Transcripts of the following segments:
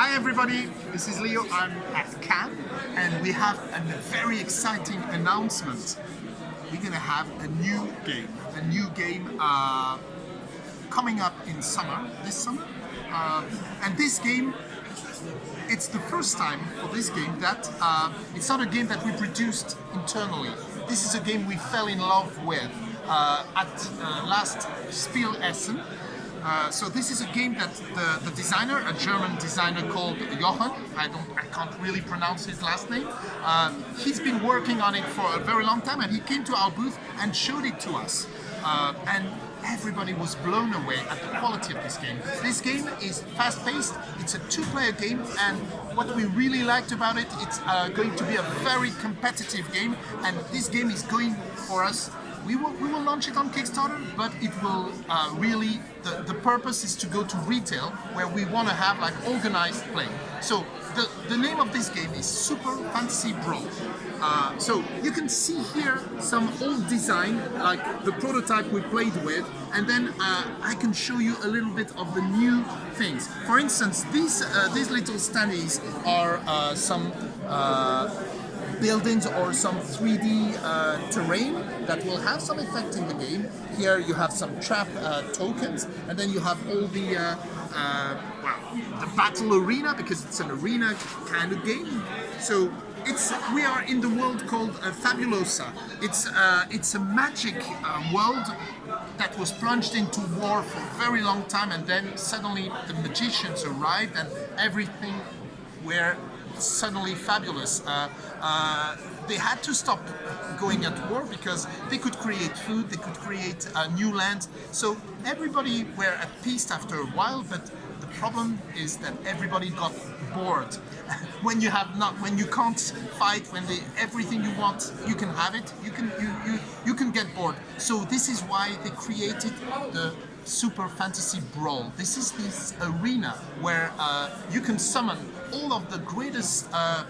Hi everybody, this is Leo. I'm at Cannes and we have a very exciting announcement. We're gonna have a new game, a new game uh, coming up in summer, this summer. Uh, and this game, it's the first time for this game that uh, it's not a game that we produced internally. This is a game we fell in love with uh, at uh, last Spiel Essen uh, so this is a game that the, the, designer, a German designer called Jochen, I don't, I can't really pronounce his last name. Uh, he's been working on it for a very long time, and he came to our booth and showed it to us. Uh, and everybody was blown away at the quality of this game. This game is fast-paced, it's a two-player game, and what we really liked about it, it's uh, going to be a very competitive game, and this game is going for us we will, we will launch it on Kickstarter, but it will uh, really, the, the purpose is to go to retail where we want to have like organized play. So the, the name of this game is Super Fantasy Brawl. Uh, so you can see here some old design, like the prototype we played with, and then uh, I can show you a little bit of the new things. For instance, these, uh, these little standees are uh, some uh, buildings or some 3D uh, terrain that will have some effect in the game. Here you have some trap uh, tokens, and then you have all the uh, uh well, the battle arena because it's an arena kind of game. So it's we are in the world called uh, Fabulosa. It's uh, it's a magic world that was plunged into war for a very long time, and then suddenly the magicians arrived, and everything were suddenly fabulous. Uh, uh, they had to stop going at war because they could create food, they could create a new land. So everybody were at peace after a while, but the problem is that everybody got bored. when you have not, when you can't fight, when they, everything you want, you can have it. You can you you you can get bored. So this is why they created the Super Fantasy Brawl. This is this arena where uh, you can summon all of the greatest uh,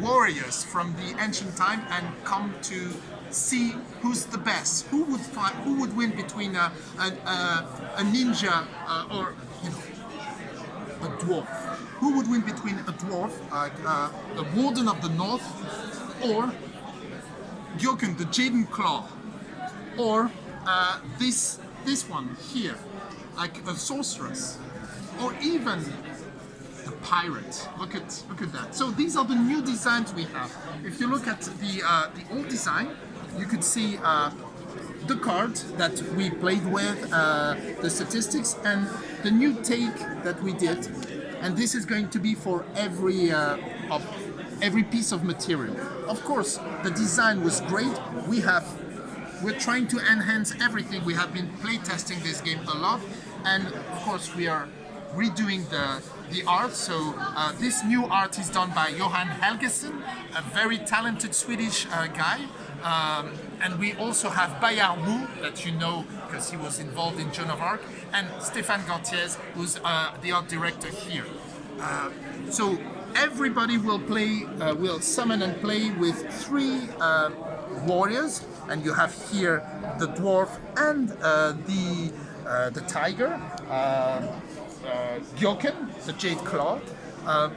warriors from the ancient time and come to see who's the best, who would fight, who would win between a, a, a, a ninja uh, or you know a dwarf. Who would win between a dwarf, uh, the warden of the north, or Gyoken, the Jaden Claw, or uh, this this one here, like a sorceress, or even the pirate. Look at look at that. So these are the new designs we have. If you look at the uh, the old design, you could see uh, the card that we played with, uh, the statistics, and the new take that we did. And this is going to be for every uh, of every piece of material. Of course, the design was great. We have we're trying to enhance everything. We have been playtesting this game a lot, and of course we are redoing the the art. So uh, this new art is done by Johan Helgesen, a very talented Swedish uh, guy. Um, and we also have Bayard Wu, that you know because he was involved in Joan of Arc, and Stéphane Gantiez, who's uh, the art director here. Uh, so everybody will play, uh, will summon and play with three uh, warriors and you have here the dwarf and uh, the uh, the tiger, uh, uh the Jade Claw. Uh,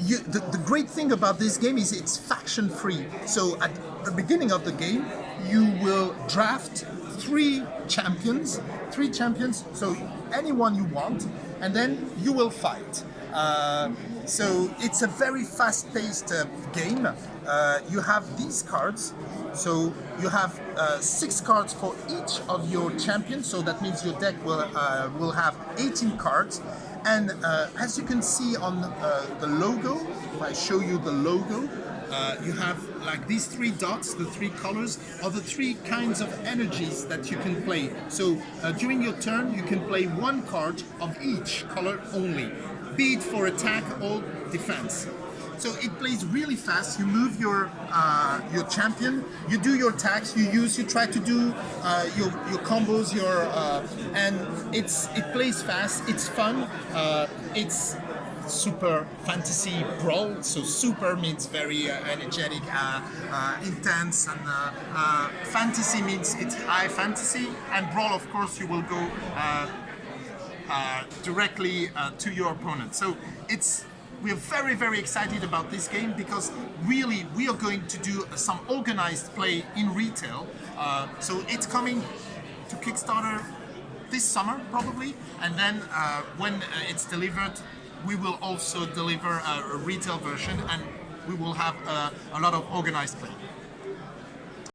you, the, the great thing about this game is it's faction free. So at the beginning of the game, you will draft three champions, three champions, so anyone you want, and then you will fight. Uh, so it's a very fast-paced uh, game. Uh, you have these cards, so you have uh, six cards for each of your champions. So that means your deck will uh, will have 18 cards. And uh, as you can see on the logo, if I show you the logo, uh, you have like these three dots, the three colors, are the three kinds of energies that you can play. So uh, during your turn, you can play one card of each color only be it for attack or defense. So it plays really fast. You move your uh, your champion, you do your attacks, you use, you try to do uh, your your combos, your uh, and it's it plays fast. It's fun. Uh, it's super fantasy brawl. So super means very uh, energetic, uh, intense, and fantasy means it's high fantasy. And brawl, of course, you will go uh, directly uh, to your opponent. So it's we're very very excited about this game because really we are going to do some organized play in retail. Uh, so it's coming to Kickstarter this summer probably, and then uh, when uh, it's delivered, we will also deliver a, a retail version and we will have a lot of organized play.